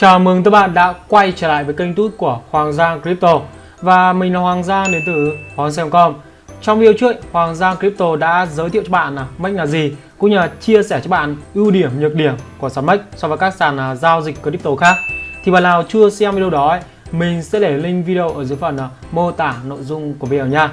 Chào mừng các bạn đã quay trở lại với kênh tút của Hoàng Giang Crypto. Và mình là Hoàng Giang đến từ Hoàng Giang.com Trong video trước, Hoàng Giang Crypto đã giới thiệu cho bạn là MEX là gì cũng như là chia sẻ cho bạn ưu điểm, nhược điểm của sàn MEX so với các sàn à, giao dịch crypto khác. Thì bạn nào chưa xem video đó, mình sẽ để link video ở dưới phần à, mô tả nội dung của video nha.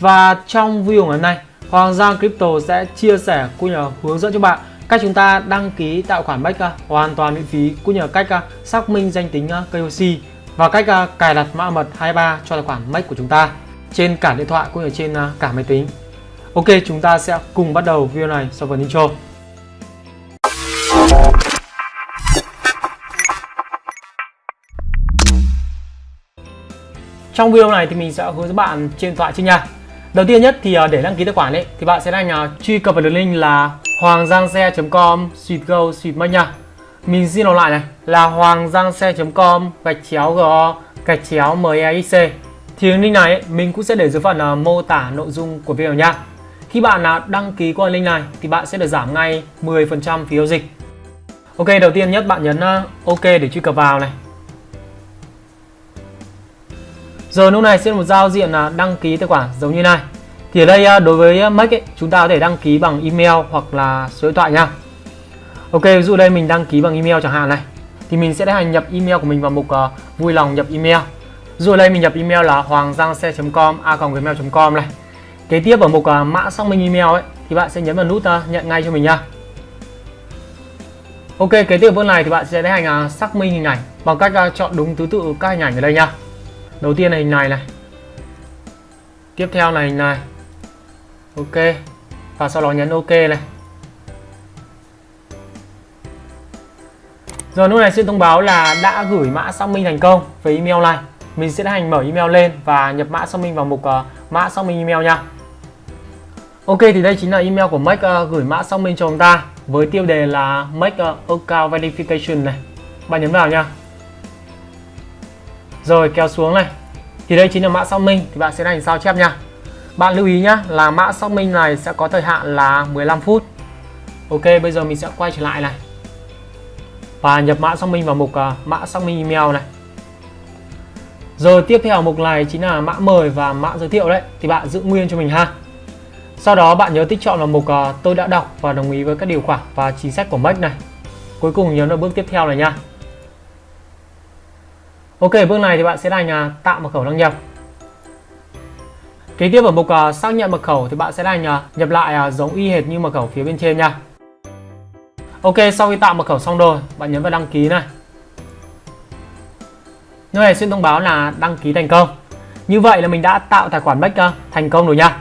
Và trong video ngày hôm nay, Hoàng Giang Crypto sẽ chia sẻ cũng như là hướng dẫn cho bạn cách chúng ta đăng ký tạo khoản bách à, hoàn toàn miễn phí cũng như cách à, xác minh danh tính à, KYC và cách cài đặt mã mật 23 cho tài khoản MEX của chúng ta trên cả điện thoại cũng như trên cả máy tính. Ok, chúng ta sẽ cùng bắt đầu video này sau phần intro. Trong video này thì mình sẽ hướng dẫn bạn trên điện thoại trên nha. Đầu tiên nhất thì để đăng ký tài khoản ấy thì bạn sẽ đang truy cập vào đường link là hoanggiangxe.com suite go suite mất nha. Mình xin đọc lại này là hoanggiangxe.com gạch chéo go gạch chéo mexc thì link này mình cũng sẽ để dưới phần uh, mô tả nội dung của video nha. Khi bạn nào đăng ký qua link này thì bạn sẽ được giảm ngay 10% phí giao dịch. Ok đầu tiên nhất bạn nhấn uh, ok để truy cập vào này. Giờ lúc này sẽ một giao diện là đăng ký tài khoản giống như này thì ở đây à, đối với à, Mac ấy, chúng ta có thể đăng ký bằng email hoặc là số điện thoại nha. Ok, ví dụ đây mình đăng ký bằng email chẳng hạn này. Thì mình sẽ tiến hành nhập email của mình vào mục uh, vui lòng nhập email. dù đây mình nhập email là hoanggiangxe.com a.gmail.com này. Kế tiếp ở mục uh, mã xác minh email ấy thì bạn sẽ nhấn vào nút uh, nhận ngay cho mình nha. Ok, kế tiếp bước này thì bạn sẽ tiến hành uh, xác minh hình ảnh bằng cách uh, chọn đúng thứ tự các hình ảnh ở đây nha. Đầu tiên là hình này này. Tiếp theo là hình này ok và sau đó nhấn ok này Rồi lúc này sẽ thông báo là đã gửi mã xác minh thành công với email này. Mình sẽ hành mở email lên và nhập mã xác minh vào mục uh, mã xác minh email nha. Ok thì đây chính là email của Make uh, gửi mã xác minh cho chúng ta với tiêu đề là Make uh, Account Verification này. Bạn nhấn vào nha. Rồi kéo xuống này. Thì đây chính là mã xác minh thì bạn sẽ hành sao chép nha. Bạn lưu ý nhé là mã xác minh này sẽ có thời hạn là 15 phút. Ok bây giờ mình sẽ quay trở lại này. Và nhập mã xác minh vào mục uh, mã xác minh email này. Rồi tiếp theo mục này chính là mã mời và mã giới thiệu đấy. Thì bạn giữ nguyên cho mình ha. Sau đó bạn nhớ tích chọn vào mục uh, tôi đã đọc và đồng ý với các điều khoản và chính sách của Mac này. Cuối cùng nhấn vào bước tiếp theo này nha. Ok bước này thì bạn sẽ đành uh, tạo mật khẩu đăng nhập. Kế tiếp ở mục uh, xác nhận mật khẩu thì bạn sẽ hành uh, nhập lại uh, giống y hệt như mật khẩu phía bên trên nha. Ok, sau khi tạo mật khẩu xong rồi, bạn nhấn vào đăng ký này. Nơi này sẽ thông báo là đăng ký thành công. Như vậy là mình đã tạo tài khoản Bách uh, thành công rồi nha.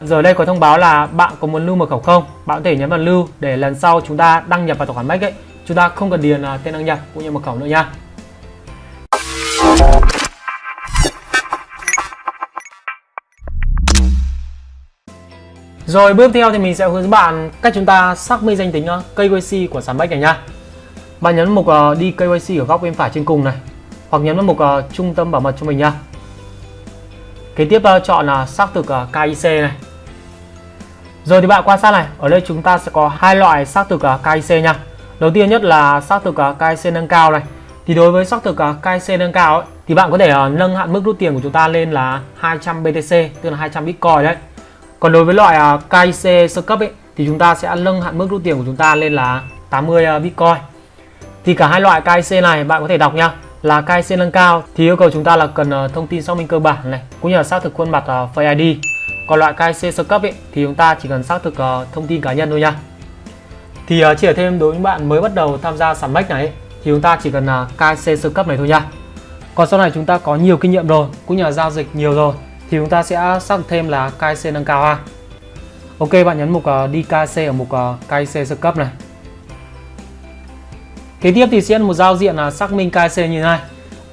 Giờ đây có thông báo là bạn có muốn lưu mật khẩu không? Bạn có thể nhấn vào lưu để lần sau chúng ta đăng nhập vào tài khoản Bách ấy, chúng ta không cần điền uh, tên đăng nhập cũng như mật khẩu nữa nha. Rồi bước theo thì mình sẽ hướng dẫn bạn cách chúng ta xác minh danh tính ờ, KYC của sàn Bách này nha. Bạn nhấn mục uh, đi KYC ở góc bên phải trên cùng này hoặc nhấn vào mục uh, trung tâm bảo mật cho mình nha. Kế tiếp uh, chọn là uh, xác thực uh, KIC này. Rồi thì bạn quan sát này, ở đây chúng ta sẽ có hai loại xác thực uh, KIC nha. Đầu tiên nhất là xác thực uh, KIC nâng cao này. Thì đối với xác thực uh, KIC nâng cao ấy, thì bạn có thể uh, nâng hạn mức rút tiền của chúng ta lên là 200 BTC, tức là 200 Bitcoin đấy. Còn đối với loại à, uh, KIC sơ cấp ấy thì chúng ta sẽ nâng hạn mức rút tiền của chúng ta lên là 80 uh, à, Bitcoin. Thì cả hai loại KIC này bạn có thể đọc nha. Là KIC nâng cao thì yêu cầu chúng ta là cần uh, thông tin xác minh cơ bản này cũng như là xác thực khuôn mặt uh, Face ID. Còn loại KIC sơ cấp ấy thì chúng ta chỉ cần xác thực uh, thông tin cá nhân thôi nha. Thì uh, chỉ ở thêm đối với bạn mới bắt đầu tham gia sàn Mex này ấy, thì chúng ta chỉ cần uh, KIC sơ cấp này thôi nha. Còn sau này chúng ta có nhiều kinh nghiệm rồi cũng như là giao dịch nhiều rồi thì chúng ta sẽ xác thêm là KIC nâng cao ha. Ok bạn nhấn mục uh, ở mục ờ, uh, KIC sơ cấp này. Kế tiếp thì sẽ một giao diện là xác minh KIC như thế này.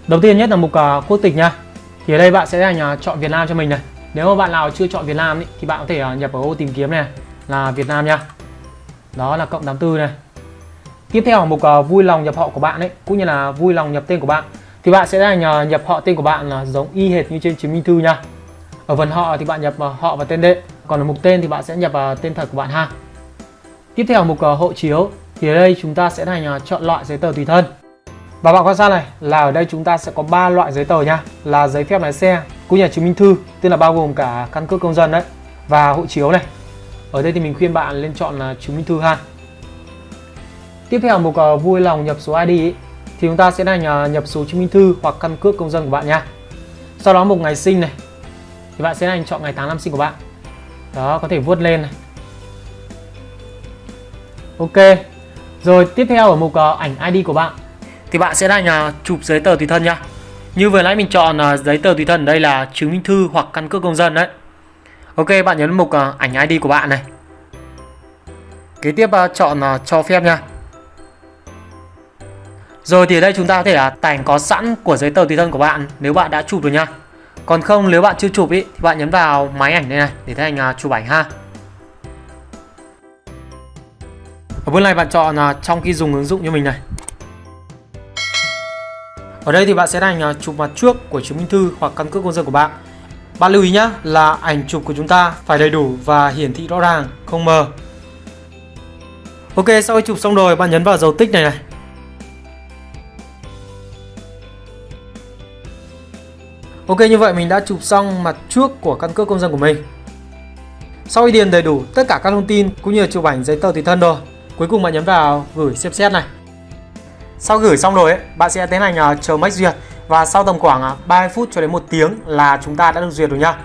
Đầu tiên nhất là mục uh, quốc tịch nha. Thì ở đây bạn sẽ là chọn Việt Nam cho mình này. Nếu mà bạn nào chưa chọn Việt Nam ý, thì bạn có thể nhập ở ô tìm kiếm này là Việt Nam nha. Đó là cộng 84 này. Tiếp theo ở mục uh, vui lòng nhập họ của bạn ấy cũng như là vui lòng nhập tên của bạn thì bạn sẽ là nhập họ tên của bạn là giống y hệt như trên chứng minh thư nha. Ở phần họ thì bạn nhập họ và tên đệ. Còn ở mục tên thì bạn sẽ nhập vào tên thật của bạn ha. Tiếp theo mục ờ, hộ chiếu thì ở đây chúng ta sẽ thành ờ, chọn loại giấy tờ tùy thân. Và bạn quan sát này là ở đây chúng ta sẽ có 3 loại giấy tờ nha Là giấy phép lái xe, cũng như là chứng minh thư Tức là bao gồm cả căn cước công dân đấy Và hộ chiếu này Ở đây thì mình khuyên bạn lên chọn là chứng minh thư ha Tiếp theo mục vui lòng nhập số ID ý, thì chúng ta sẽ là nhập số chứng minh thư hoặc căn cước công dân của bạn nha. Sau đó mục ngày sinh này thì bạn sẽ hành chọn ngày tháng năm sinh của bạn. Đó, có thể vuốt lên này. Ok. Rồi tiếp theo ở mục uh, ảnh ID của bạn thì bạn sẽ là uh, chụp giấy tờ tùy thân nhá Như vừa nãy mình chọn uh, giấy tờ tùy thân ở đây là chứng minh thư hoặc căn cước công dân đấy. Ok, bạn nhấn mục uh, ảnh ID của bạn này. Kế tiếp uh, chọn uh, cho phép nha. Rồi thì ở đây chúng ta có thể là tải có sẵn của giấy tờ tùy thân của bạn nếu bạn đã chụp rồi nha. Còn không nếu bạn chưa chụp ý, thì bạn nhấn vào máy ảnh đây này để thấy ảnh à, chụp ảnh ha. Ở bước này bạn chọn à, trong khi dùng ứng dụng như mình này. Ở đây thì bạn sẽ hành à, chụp mặt trước của chứng minh thư hoặc căn cước công dân của bạn. Bạn lưu ý nhé là ảnh chụp của chúng ta phải đầy đủ và hiển thị rõ ràng, không mờ. Ok, sau khi chụp xong rồi bạn nhấn vào dấu tích này này Ok như vậy mình đã chụp xong mặt trước của căn cước công dân của mình. Sau khi điền đầy đủ tất cả các thông tin cũng như là chụp ảnh giấy tờ tùy thân rồi Cuối cùng bạn nhấn vào gửi xem xét này. Sau gửi xong rồi ấy, bạn sẽ tiến hành à, chờ máy duyệt Và sau tầm khoảng à, uh, 30 phút cho đến 1 tiếng là chúng ta đã được duyệt rồi nha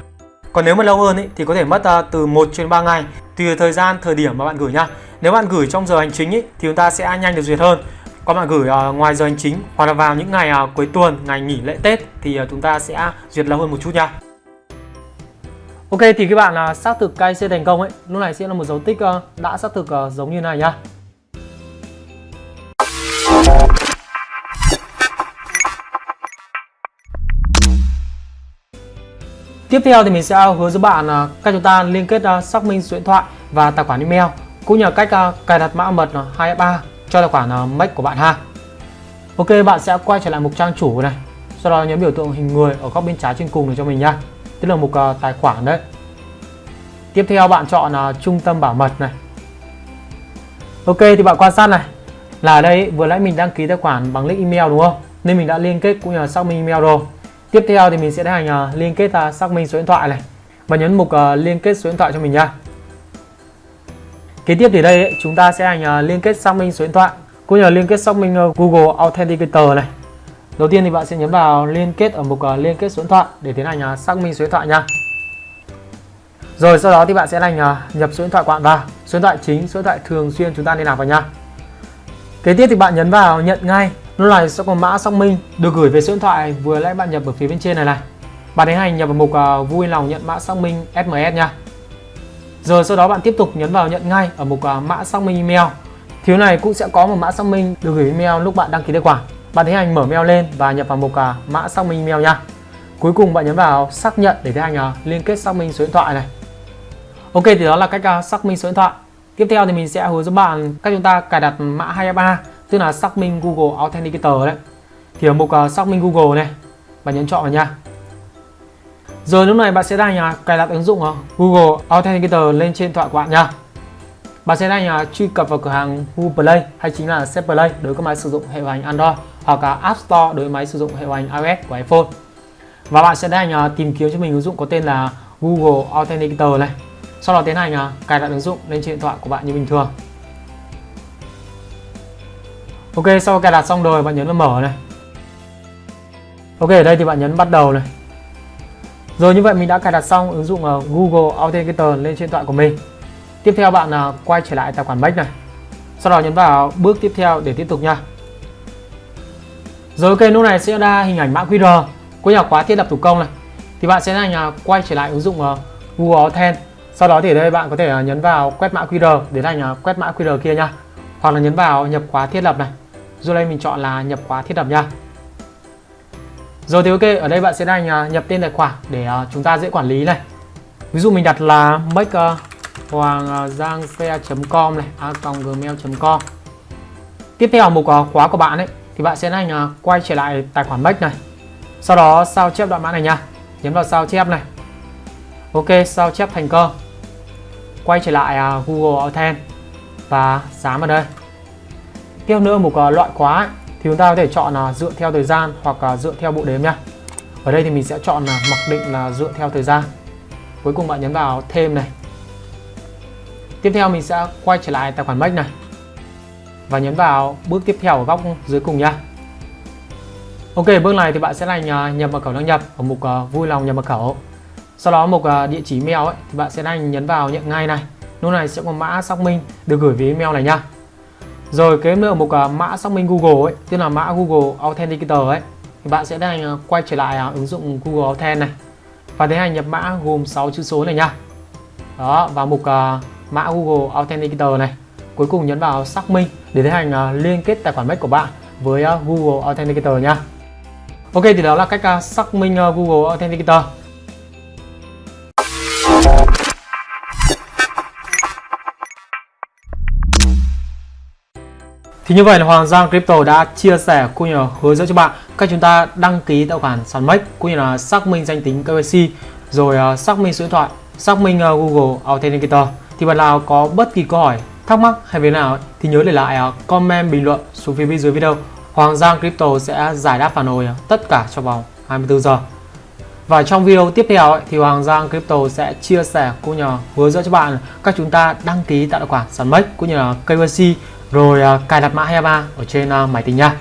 Còn nếu mà lâu hơn ấy, thì có thể mất à, từ 1 đến 3 ngày Tùy thời gian, thời điểm mà bạn gửi nha Nếu bạn gửi trong giờ hành chính ấy, thì chúng ta sẽ nhanh được duyệt hơn có bạn gửi uh, ngoài giờ hành chính hoặc là vào những ngày uh, cuối tuần, ngày nghỉ lễ Tết thì uh, chúng ta sẽ duyệt lâu hơn một chút nha. Ok thì các bạn uh, xác thực KYC thành công ấy, lúc này sẽ là một dấu tích uh, đã xác thực uh, giống như này nhá. Tiếp theo thì mình sẽ hướng dẫn bạn uh, cách chúng ta liên kết uh, xác minh số điện thoại và tài khoản email cũng như là cách uh, cài đặt mã mật uh, 2FA cho tài khoản ờ, uh, Make của bạn ha. Ok, bạn sẽ quay trở lại mục trang chủ này. Sau đó nhấn biểu tượng hình người ở góc bên trái trên cùng này cho mình nha. Tức là mục uh, tài khoản đấy. Tiếp theo bạn chọn uh, trung tâm bảo mật này. Ok thì bạn quan sát này là ở đây vừa nãy mình đăng ký tài khoản bằng link email đúng không? Nên mình đã liên kết cũng như là xác minh email rồi. Tiếp theo thì mình sẽ hành uh, liên kết uh, xác minh số điện thoại này và nhấn mục uh, liên kết số điện thoại cho mình nha. Kế tiếp thì đây ấy, chúng ta sẽ hành liên kết xác minh số điện thoại cũng như là liên kết xác minh ờ, Google Authenticator này. Đầu tiên thì bạn sẽ nhấn vào liên kết ở mục ờ, liên kết số điện thoại để tiến hành ờ, xác minh số điện thoại nha. Rồi sau đó thì bạn sẽ hành nhập số điện thoại của bạn vào, số điện thoại chính, số điện thoại thường xuyên chúng ta liên lạc vào nha. Kế tiếp thì bạn nhấn vào nhận ngay. Lúc này sẽ có mã xác minh được gửi về số điện thoại vừa nãy bạn nhập ở phía bên trên này này. Bạn tiến hành nhập vào mục vui lòng nhận mã xác minh SMS nha. Rồi sau đó bạn tiếp tục nhấn vào nhận ngay ở mục à, mã xác minh email. Thiếu này cũng sẽ có một mã xác minh được gửi email lúc bạn đăng ký tài khoản. Bạn tiến hành mở mail lên và nhập vào mục à, mã xác minh email nha. Cuối cùng bạn nhấn vào xác nhận để tiến hành à, liên kết xác minh số điện thoại này. Ok thì đó là cách xác minh số điện thoại. Tiếp theo thì mình sẽ hướng dẫn bạn cách chúng ta cài đặt mã 2FA tức là xác minh Google Authenticator đấy. Thì ở mục xác minh Google này, bạn nhấn chọn vào nha. Rồi lúc này bạn sẽ đang nhà cài đặt ứng dụng ờ, Google Authenticator lên trên điện thoại của bạn nha. Bạn sẽ đang nhà truy cập vào cửa hàng Google Play hay chính là Set Play đối với các máy sử dụng hệ điều hành Android hoặc là App Store đối với máy sử dụng hệ điều hành iOS của iPhone. Và bạn sẽ đang tìm kiếm cho mình ứng dụng có tên là Google Authenticator này. Sau đó tiến hành ờ, cài đặt ứng dụng lên trên điện thoại của bạn như bình thường. Ok, sau cài đặt xong rồi bạn nhấn vào mở này. Ok, ở đây thì bạn nhấn bắt đầu này. Rồi như vậy mình đã cài đặt xong ứng dụng ờ, Google Authenticator lên trên điện thoại của mình. Tiếp theo bạn ờ, quay trở lại tài khoản Mac này. Sau đó nhấn vào bước tiếp theo để tiếp tục nha. Rồi ok, lúc này sẽ ra hình ảnh mã QR của nhà khóa thiết lập thủ công này. Thì bạn sẽ là quay trở lại ứng dụng ờ, Google Authent. Sau đó thì ở đây bạn có thể nhấn vào quét mã QR để thành quét mã QR kia nha. Hoặc là nhấn vào nhập khóa thiết lập này. Rồi đây mình chọn là nhập khóa thiết lập nha. Rồi thì ok, ở đây bạn sẽ đang à, nhập tên tài khoản để à, chúng ta dễ quản lý này. Ví dụ mình đặt là make à, hoàng giang com này, a gmail.com. Tiếp theo mục khóa của bạn ấy thì bạn sẽ đang quay trở lại tài khoản make này. Sau đó sao chép đoạn mã này nha. Nhấn vào sao chép này. Ok, sao chép thành công. Quay trở lại Google Authent và dán vào đây. Tiếp nữa mục loại khóa ấy, thì chúng ta có thể chọn là dựa theo thời gian hoặc là dựa theo bộ đếm nhá ở đây thì mình sẽ chọn là mặc định là dựa theo thời gian. Cuối cùng bạn nhấn vào thêm này. Tiếp theo mình sẽ quay trở lại tài khoản Mac này. Và nhấn vào bước tiếp theo ở góc dưới cùng nha. Ok bước này thì bạn sẽ là nhập mật khẩu đăng nhập ở mục uh, vui lòng nhập mật khẩu. Sau đó mục uh, địa chỉ mail ấy, thì bạn sẽ đánh nhấn vào nhận ngay này. Lúc này sẽ có mã xác minh được gửi về email này nha rồi cái nữa mục uh, mã xác minh Google ấy tức là mã Google Authenticator ấy. Thì bạn sẽ hành uh, quay trở lại uh, ứng dụng Google Authent này. Và tiến hành nhập mã gồm 6 chữ số này nha. Đó vào mục uh, à, mã Google Authenticator này. Cuối cùng nhấn vào xác minh để tiến hành uh, liên kết tài khoản Mac của bạn với uh, Google Authenticator nha. Ok thì đó là cách uh, xác minh uh, Google Authenticator. Thì như vậy là Hoàng Giang Crypto đã chia sẻ cũng như là hướng dẫn cho bạn cách chúng ta đăng ký tài khoản sàn MEX cũng như là xác minh danh tính KYC rồi à, xác minh số điện thoại, xác minh à, Google Authenticator. Thì bạn nào có bất kỳ câu hỏi, thắc mắc hay về nào thì nhớ để lại à, comment bình luận xuống phía bên dưới video. Hoàng Giang Crypto sẽ giải đáp phản hồi tất cả trong vòng 24 giờ. Và trong video tiếp theo ấy, thì Hoàng Giang Crypto sẽ chia sẻ cũng như hướng dẫn cho bạn cách chúng ta đăng ký tạo tài khoản sàn MEX cũng như là KYC rồi uh, cài đặt mã 23 ở trên uh, máy tính nha.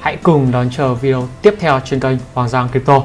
Hãy cùng đón chờ video tiếp theo trên kênh Hoàng Giang Crypto.